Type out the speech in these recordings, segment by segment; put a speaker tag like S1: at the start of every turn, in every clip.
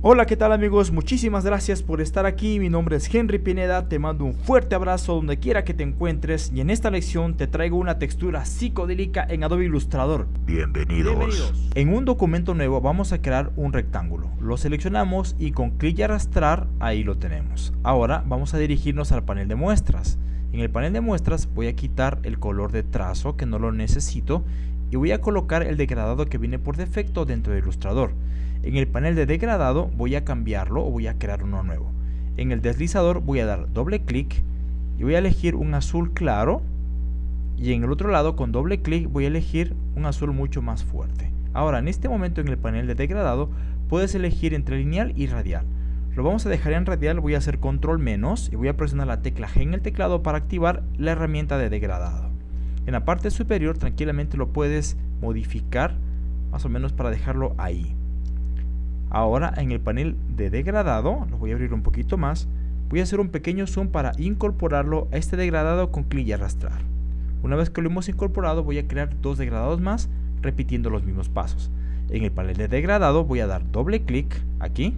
S1: Hola, ¿qué tal amigos? Muchísimas gracias por estar aquí. Mi nombre es Henry Pineda. Te mando un fuerte abrazo donde quiera que te encuentres. Y en esta lección te traigo una textura psicodélica en Adobe Illustrator.
S2: Bienvenidos.
S1: En un documento nuevo vamos a crear un rectángulo. Lo seleccionamos y con clic y arrastrar, ahí lo tenemos. Ahora vamos a dirigirnos al panel de muestras. En el panel de muestras voy a quitar el color de trazo que no lo necesito y voy a colocar el degradado que viene por defecto dentro de Illustrator. En el panel de degradado voy a cambiarlo o voy a crear uno nuevo. En el deslizador voy a dar doble clic y voy a elegir un azul claro y en el otro lado con doble clic voy a elegir un azul mucho más fuerte. Ahora en este momento en el panel de degradado puedes elegir entre lineal y radial. Lo vamos a dejar en radial, voy a hacer control menos y voy a presionar la tecla G en el teclado para activar la herramienta de degradado. En la parte superior tranquilamente lo puedes modificar más o menos para dejarlo ahí. Ahora en el panel de degradado, lo voy a abrir un poquito más, voy a hacer un pequeño zoom para incorporarlo a este degradado con clic y arrastrar. Una vez que lo hemos incorporado voy a crear dos degradados más repitiendo los mismos pasos. En el panel de degradado voy a dar doble clic aquí.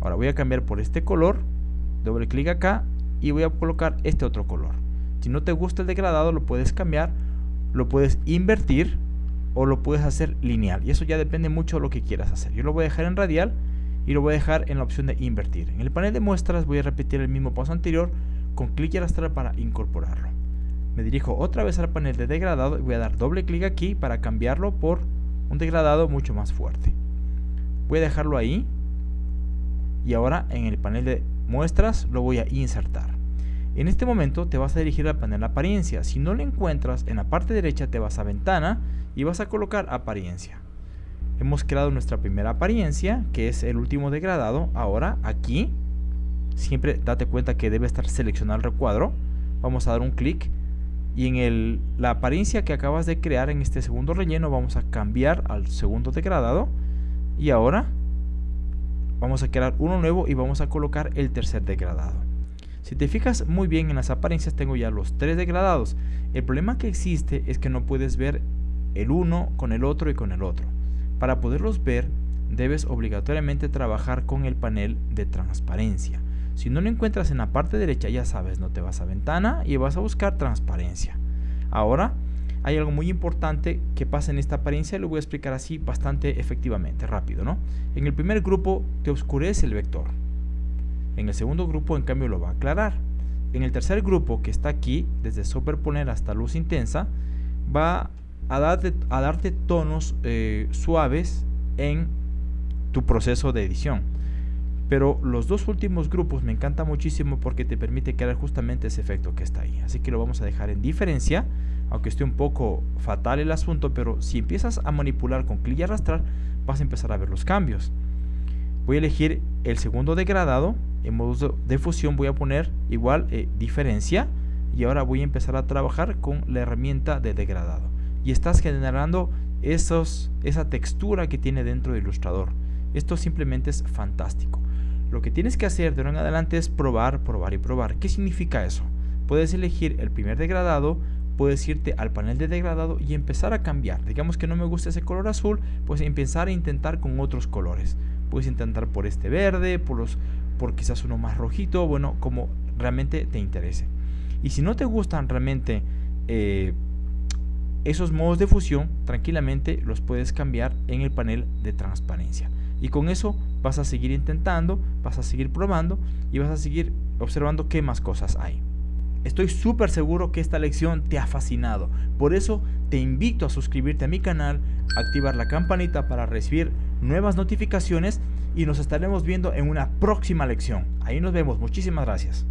S1: Ahora voy a cambiar por este color, doble clic acá y voy a colocar este otro color. Si no te gusta el degradado lo puedes cambiar, lo puedes invertir o lo puedes hacer lineal. Y eso ya depende mucho de lo que quieras hacer. Yo lo voy a dejar en radial y lo voy a dejar en la opción de invertir. En el panel de muestras voy a repetir el mismo paso anterior con clic y arrastrar para incorporarlo. Me dirijo otra vez al panel de degradado y voy a dar doble clic aquí para cambiarlo por un degradado mucho más fuerte. Voy a dejarlo ahí y ahora en el panel de muestras lo voy a insertar en este momento te vas a dirigir al panel apariencia. Si no lo encuentras, en la parte derecha te vas a ventana y vas a colocar apariencia. Hemos creado nuestra primera apariencia, que es el último degradado. Ahora aquí, siempre date cuenta que debe estar seleccionado el recuadro. Vamos a dar un clic y en la apariencia que acabas de crear en este segundo relleno vamos a cambiar al segundo degradado. Y ahora vamos a crear uno nuevo y vamos a colocar el tercer degradado. Si te fijas muy bien en las apariencias tengo ya los tres degradados. El problema que existe es que no puedes ver el uno con el otro y con el otro. Para poderlos ver debes obligatoriamente trabajar con el panel de transparencia. Si no lo encuentras en la parte derecha ya sabes, no te vas a ventana y vas a buscar transparencia. Ahora hay algo muy importante que pasa en esta apariencia, lo voy a explicar así bastante efectivamente, rápido, ¿no? En el primer grupo te oscurece el vector. En el segundo grupo, en cambio, lo va a aclarar. En el tercer grupo, que está aquí, desde superponer hasta luz intensa, va a darte, a darte tonos eh, suaves en tu proceso de edición. Pero los dos últimos grupos me encanta muchísimo porque te permite crear justamente ese efecto que está ahí. Así que lo vamos a dejar en diferencia, aunque esté un poco fatal el asunto, pero si empiezas a manipular con clic y arrastrar, vas a empezar a ver los cambios. Voy a elegir el segundo degradado en modo de fusión voy a poner igual eh, diferencia y ahora voy a empezar a trabajar con la herramienta de degradado. Y estás generando esa textura que tiene dentro de Illustrator esto simplemente es fantástico. Lo que tienes que hacer de ahora en adelante es probar, probar y probar. ¿qué significa eso? puedes elegir el primer degradado puedes irte al panel de degradado y empezar a cambiar. Digamos que no me gusta ese color azul pues empezar a intentar con otros colores. Puedes intentar por este verde por los por quizás uno más rojito, bueno, como realmente te interese. Y si no te gustan realmente eh, esos modos de fusión, tranquilamente los puedes cambiar en el panel de transparencia. Y con eso vas a seguir intentando, vas a seguir probando y vas a seguir observando qué más cosas hay. Estoy súper seguro que esta lección te ha fascinado. Por eso te invito a suscribirte a mi canal, activar la campanita para recibir nuevas notificaciones y nos estaremos viendo en una próxima lección. Ahí nos vemos. Muchísimas gracias.